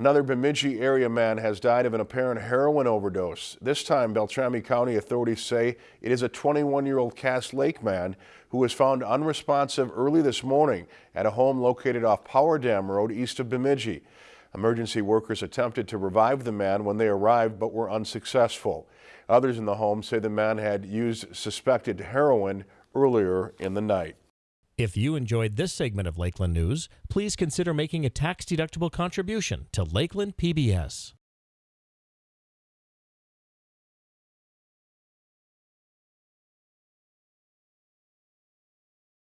Another Bemidji area man has died of an apparent heroin overdose. This time, Beltrami County authorities say it is a 21-year-old Cass Lake man who was found unresponsive early this morning at a home located off Power Dam Road east of Bemidji. Emergency workers attempted to revive the man when they arrived but were unsuccessful. Others in the home say the man had used suspected heroin earlier in the night. If you enjoyed this segment of Lakeland News, please consider making a tax-deductible contribution to Lakeland PBS.